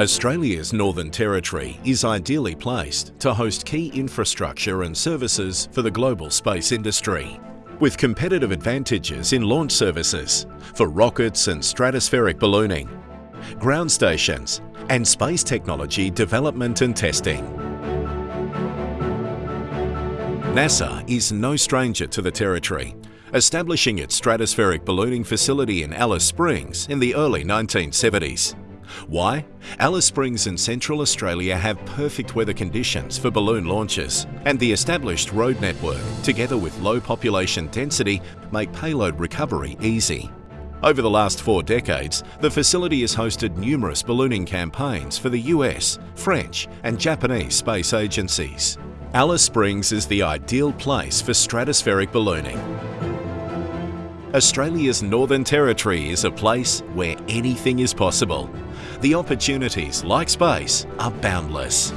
Australia's Northern Territory is ideally placed to host key infrastructure and services for the global space industry. With competitive advantages in launch services for rockets and stratospheric ballooning, ground stations and space technology development and testing. NASA is no stranger to the Territory, establishing its stratospheric ballooning facility in Alice Springs in the early 1970s. Why? Alice Springs and Central Australia have perfect weather conditions for balloon launches, and the established road network, together with low population density, make payload recovery easy. Over the last four decades, the facility has hosted numerous ballooning campaigns for the US, French and Japanese space agencies. Alice Springs is the ideal place for stratospheric ballooning. Australia's Northern Territory is a place where anything is possible. The opportunities, like space, are boundless.